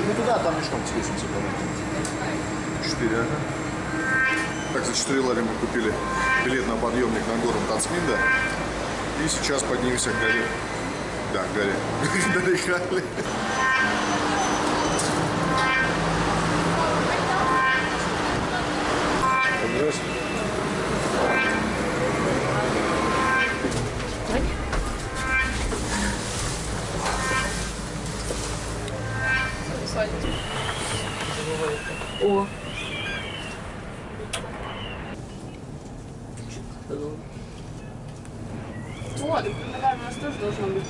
Нет, не туда, там мешком с лестницы, по-моему. Четыре, ага. Так, за 4 лари мы купили билет на подъемник на гору Тацминда. И сейчас поднимемся к горе. Да, к горе. Доехали. Здравствуйте. О. Вот, наверное, у нас тоже должно быть.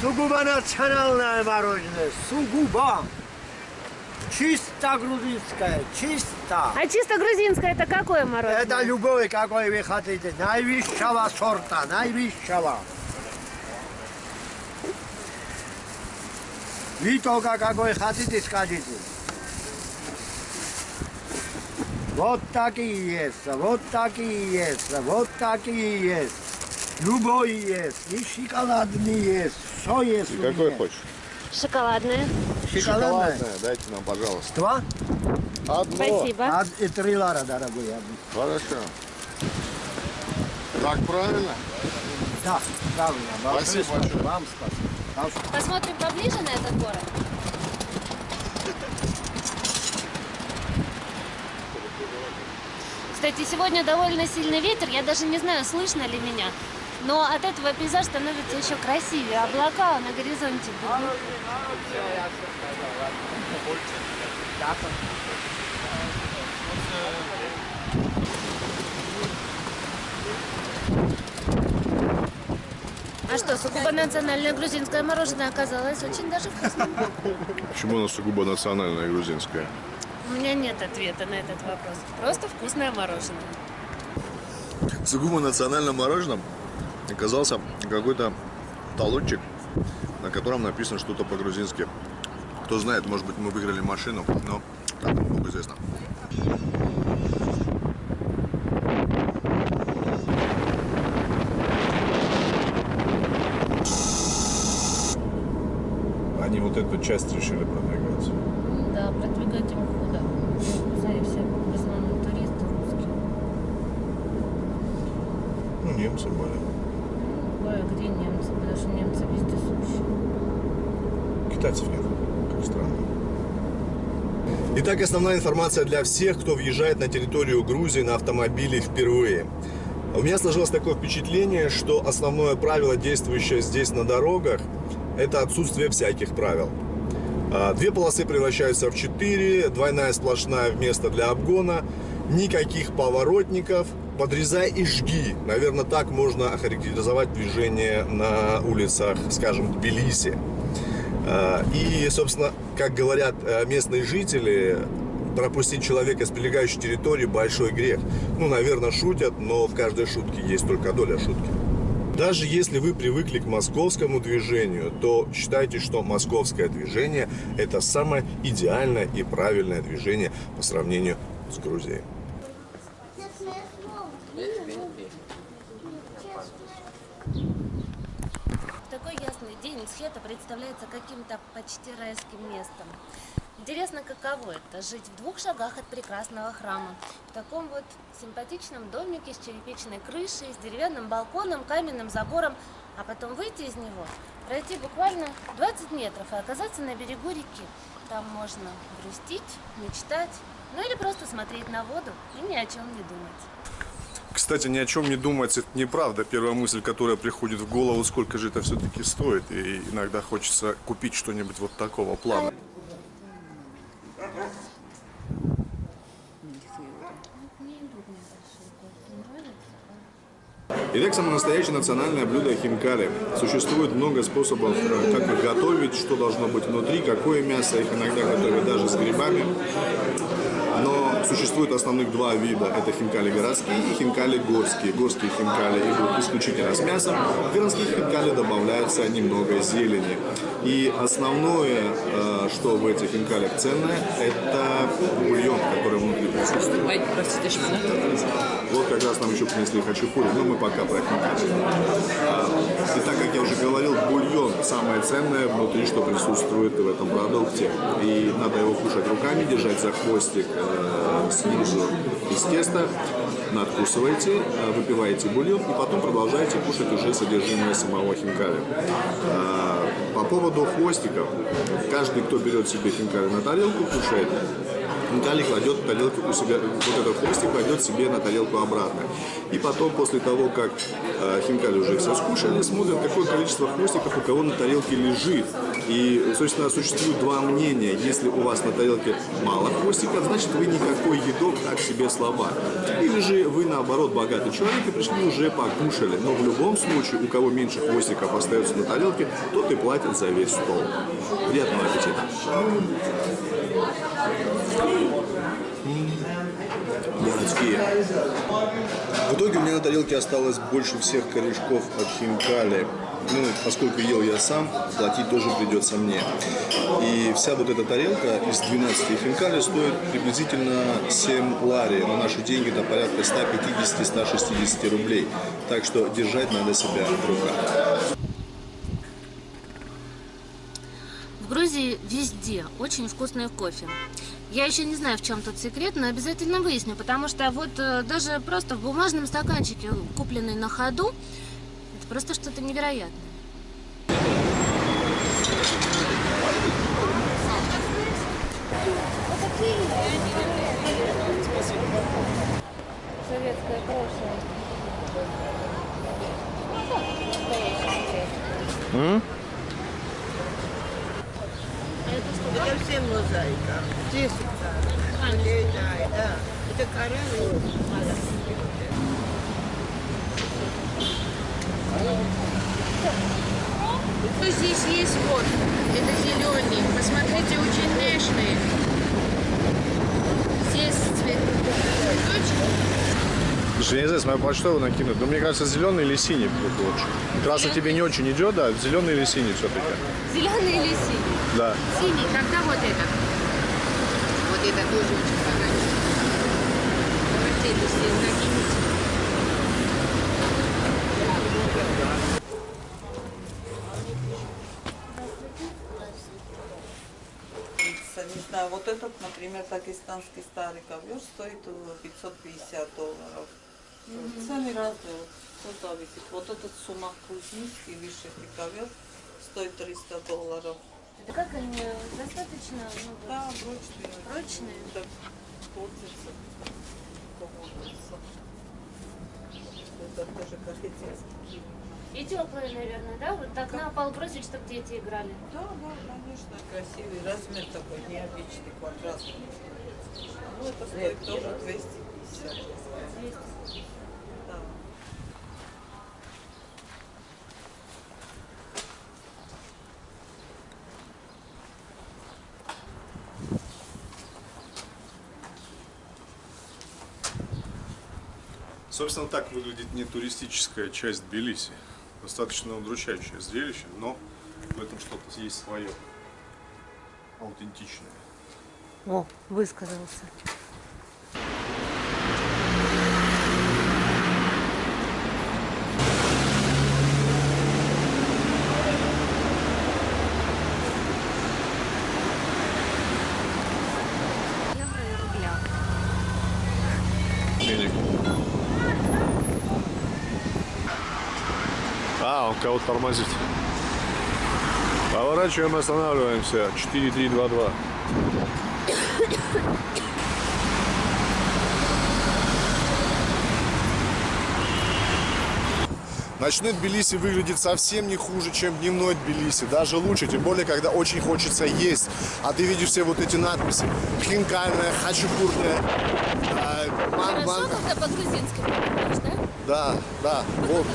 Сугубо национальное мороженое. Сугубо. Чисто грузинское. Чисто. А чисто грузинское это какое мороженое? Это любое, какое вы хотите. Наивысшего сорта. Наивысшего. Вы только какой хотите, скажите. Вот такие есть, вот такие есть, вот такие есть. Любой есть, и шоколадный есть, все есть. И какой хочешь? Шоколадное. Шоколадное. Дайте нам, пожалуйста. Два? Одно. Спасибо. А, и три лара, дорогой. бы. Хорошо. Так правильно? Да, правильно. Большое Спасибо большое. Вам спасибо. Вам спасибо. Посмотрим поближе на этот город. Кстати, сегодня довольно сильный ветер, я даже не знаю, слышно ли меня. Но от этого пейзаж становится еще красивее. Облака на горизонте будут. А что, сугубо национальное грузинское мороженое оказалось очень даже вкусным. Почему оно сугубо национальное грузинское? У меня нет ответа на этот вопрос. Просто вкусное мороженое. Сугубо национальным мороженым оказался какой-то талончик, на котором написано что-то по-грузински. Кто знает, может быть, мы выиграли машину, но там Богу известно. Они вот эту часть решили продвигать. Да, продвигать им худо. Знаете, все в основном туристы русские. Ну, немцы были. Ой, а где немцы? Потому что немцы вездесущие. Китайцев нет, как странно. Итак, основная информация для всех, кто въезжает на территорию Грузии на автомобиле впервые. У меня сложилось такое впечатление, что основное правило, действующее здесь на дорогах, это отсутствие всяких правил. А, Две полосы превращаются в четыре, двойная сплошная вместо для обгона, никаких поворотников, подрезай и жги. Наверное, так можно охарактеризовать движение на улицах, скажем, Тбилиси. А, И, собственно, как говорят э, местные жители, пропустить человека с прилегающей территории большой грех. Ну, наверное, шутят, но в каждой шутке есть только доля шутки. Даже если вы привыкли к московскому движению, то считайте, что московское движение – это самое идеальное и правильное движение по сравнению с Грузией. В такой Схета представляется каким-то почти райским местом. Интересно, каково это – жить в двух шагах от прекрасного храма. В таком вот симпатичном домике с черепичной крышей, с деревянным балконом, каменным забором, а потом выйти из него, пройти буквально 20 метров и оказаться на берегу реки. Там можно грустить, мечтать, ну или просто смотреть на воду и ни о чем не думать. Кстати, ни о чем не думать, это неправда. Первая мысль, которая приходит в голову, сколько же это все-таки стоит. И иногда хочется купить что-нибудь вот такого плана. Итак, самое настоящее национальное блюдо хинкали. Существует много способов, э, как их готовить, что должно быть внутри, какое мясо. Их иногда готовят даже с грибами. Существует основных два вида. Это хинкали городские и хинкали горские. Горские хинкали идут исключительно с мясом. В городских хинкали добавляется немного зелени. И основное, э, что в этих хинкалях ценное, это бульон, который внутри присутствует. Ой, простите, шпинат. Вот как раз нам еще принесли хачапури, но мы пока про хинкали. А, И так как я уже говорил, бульон самое ценное внутри, что присутствует в этом продукте. И надо его кушать руками, держать за хвостик э, снизу из теста, надкусываете, э, выпиваете бульон и потом продолжаете кушать уже содержимое самого хинкали. А, По поводу хвостиков, каждый, кто берет себе хинкали на тарелку, кушает, хинкали кладет тарелку у себя, вот этот хвостик кладет себе на тарелку обратно. И потом, после того, как э, хинкали уже все скушали, смотрят, какое количество хвостиков у кого на тарелке лежит. И, собственно, существует два мнения. Если у вас на тарелке мало хвостиков, значит вы никакой едок так себе слабак. Или же вы, наоборот, богатый человек и пришли уже покушали. Но в любом случае, у кого меньше хвостиков остается на тарелке, тот и платит за весь стол. Приятного аппетита! Городские. В итоге у меня на тарелке осталось больше всех корешков от хинкали. Ну, поскольку ел я сам, платить тоже придется мне. И вся вот эта тарелка из 12 хинкали стоит приблизительно 7 лари. На наши деньги это порядка 150-160 рублей. Так что держать надо себя в руках. В Грузии везде очень вкусный кофе. Я еще не знаю, в чем тут секрет, но обязательно выясню, потому что вот э, даже просто в бумажном стаканчике, купленный на ходу, это просто что-то невероятное. Советское прошлое. Это все мозаика. Здесь да. Это коралл. Что здесь есть вот? Это зеленый. Посмотрите, очень нежный. Слушай, я не знаю, с моего почтового накинут, но мне кажется, зеленый или синий будет лучше. Красный тебе не очень идет, да? Зеленый или синий все-таки? Зеленый или синий? Да. Синий, тогда вот этот. Вот это тоже очень хорошо. Давайте это все накинете. Не знаю, вот этот, например, дагестанский старый ковер стоит э, 550 долларов. Цены разные, вот, все зависит. Вот этот сумах грузинский вышитый ковер стоит 300 долларов. Это как они достаточно ну, Да, прочные. прочные? Так, портится, портится. Это тоже корейский. И теплые, наверное, да? Вот так на пол бросить, чтобы дети играли. Да, да, конечно, красивый размер такой, необычный, квадратный. Ну, это стоит тоже 250. Да. Собственно, так выглядит не туристическая часть Тбилиси. Достаточно удручающее зрелище, но в этом что-то есть свое. Аутентичное. О, высказался. А, он кого-то тормозит. Поворачиваем, останавливаемся. 4322. Ночной Тбилиси выглядит совсем не хуже, чем дневной Тбилиси. Даже лучше, тем более, когда очень хочется есть. А ты видишь все вот эти надписи. Хинкальная, хачапурная, э, ман- Хорошо, когда по-грузински да? Да, да. Вот.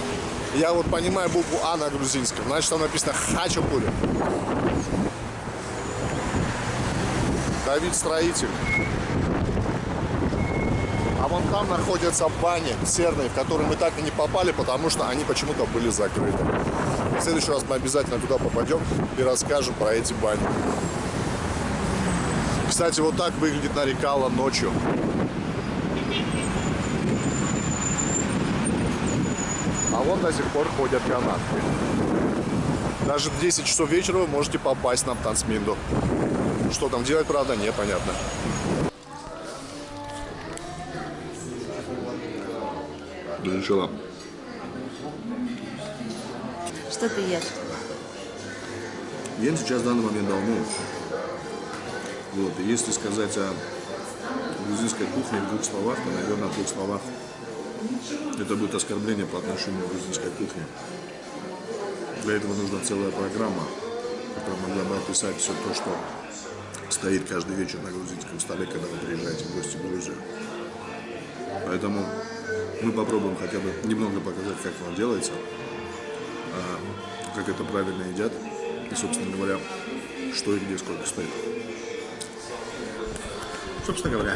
Я вот понимаю букву А на грузинском. Значит, там написано хачапури. Давид строитель. А вон там находятся бани серные, в которые мы так и не попали, потому что они почему-то были закрыты. В следующий раз мы обязательно туда попадем и расскажем про эти бани. Кстати, вот так выглядит Нарикала ночью. Вон до сих пор ходят канатки. Даже в 10 часов вечера вы можете попасть на Тансминду. Что там делать, правда, непонятно. Начала. Что ты ешь? Ем сейчас в данный момент долму. Вот. И если сказать о грузинской кухне в двух словах, то, наверное, в двух словах это будет оскорбление по отношению к грузинской кухне. Для этого нужна целая программа, которая могла бы описать все то, что стоит каждый вечер на грузинском столе, когда вы приезжаете в гости в Грузию. Поэтому мы попробуем хотя бы немного показать, как оно делается, а, как это правильно едят и, собственно говоря, что и где сколько стоит. Собственно говоря,